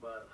but